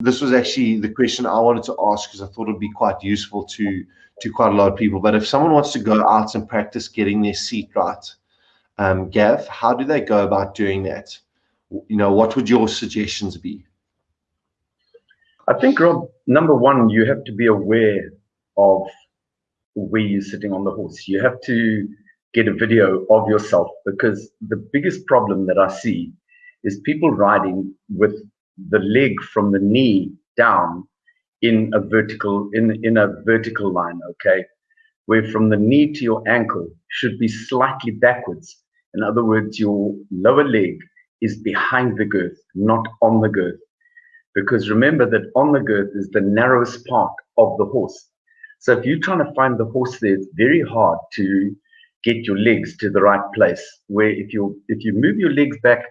this was actually the question I wanted to ask because I thought it'd be quite useful to to quite a lot of people. But if someone wants to go out and practice getting their seat right, um, Gav, how do they go about doing that? You know, what would your suggestions be? I think, Rob, number one, you have to be aware of where you're sitting on the horse. You have to get a video of yourself because the biggest problem that I see is people riding with the leg from the knee down in a vertical in in a vertical line okay? Where from the knee to your ankle should be slightly backwards. In other words your lower leg is behind the girth not on the girth. Because remember that on the girth is the narrowest part of the horse. So if you're trying to find the horse there it's very hard to get your legs to the right place. Where if you if you move your legs back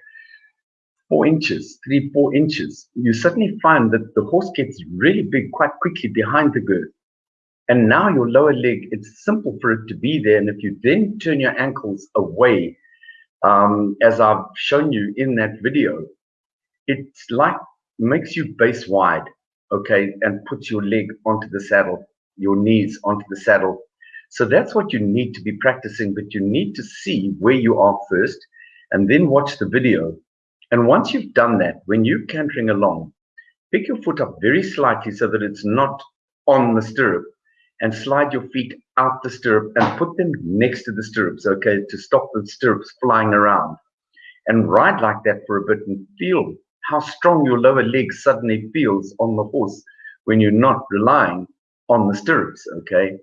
four inches, three, four inches, you suddenly find that the horse gets really big quite quickly behind the girth. And now your lower leg, it's simple for it to be there. And if you then turn your ankles away, um, as I've shown you in that video, it's like makes you base wide, okay, and puts your leg onto the saddle, your knees onto the saddle. So that's what you need to be practicing, but you need to see where you are first and then watch the video and once you've done that, when you're cantering along, pick your foot up very slightly so that it's not on the stirrup and slide your feet out the stirrup and put them next to the stirrups, okay, to stop the stirrups flying around. And ride like that for a bit and feel how strong your lower leg suddenly feels on the horse when you're not relying on the stirrups, okay?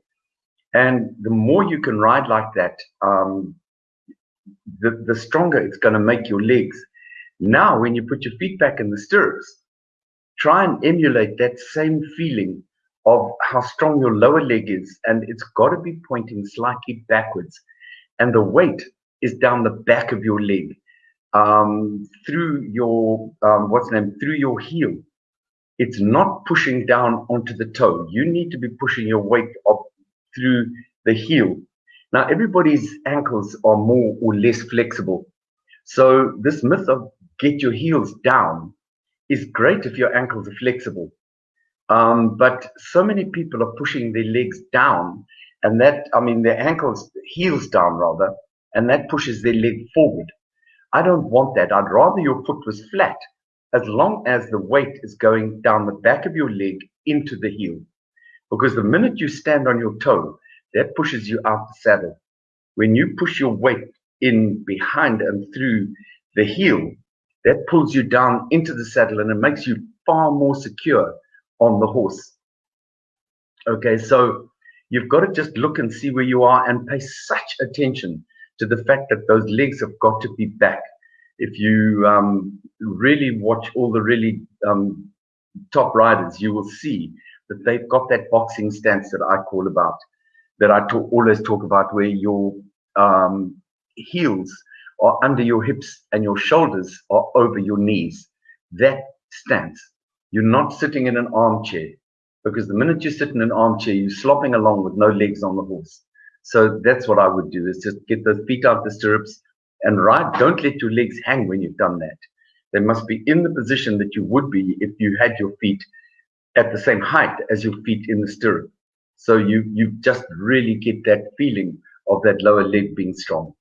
And the more you can ride like that, um, the, the stronger it's going to make your legs. Now, when you put your feet back in the stirrups, try and emulate that same feeling of how strong your lower leg is. And it's got to be pointing slightly backwards. And the weight is down the back of your leg, um, through your, um, what's name, through your heel. It's not pushing down onto the toe. You need to be pushing your weight up through the heel. Now, everybody's ankles are more or less flexible. So this myth of get your heels down is great if your ankles are flexible. Um, but so many people are pushing their legs down, and that, I mean, their ankles, heels down rather, and that pushes their leg forward. I don't want that. I'd rather your foot was flat as long as the weight is going down the back of your leg into the heel. Because the minute you stand on your toe, that pushes you out the saddle. When you push your weight in behind and through the heel, that pulls you down into the saddle and it makes you far more secure on the horse. Okay, so you've got to just look and see where you are and pay such attention to the fact that those legs have got to be back. If you um, really watch all the really um, top riders, you will see that they've got that boxing stance that I call about, that I talk, always talk about, where your um, heels are under your hips and your shoulders are over your knees. That stance. You're not sitting in an armchair because the minute you sit in an armchair, you're slopping along with no legs on the horse. So that's what I would do is just get the feet out the stirrups and ride. Don't let your legs hang when you've done that. They must be in the position that you would be if you had your feet at the same height as your feet in the stirrup. So you you just really get that feeling of that lower leg being strong.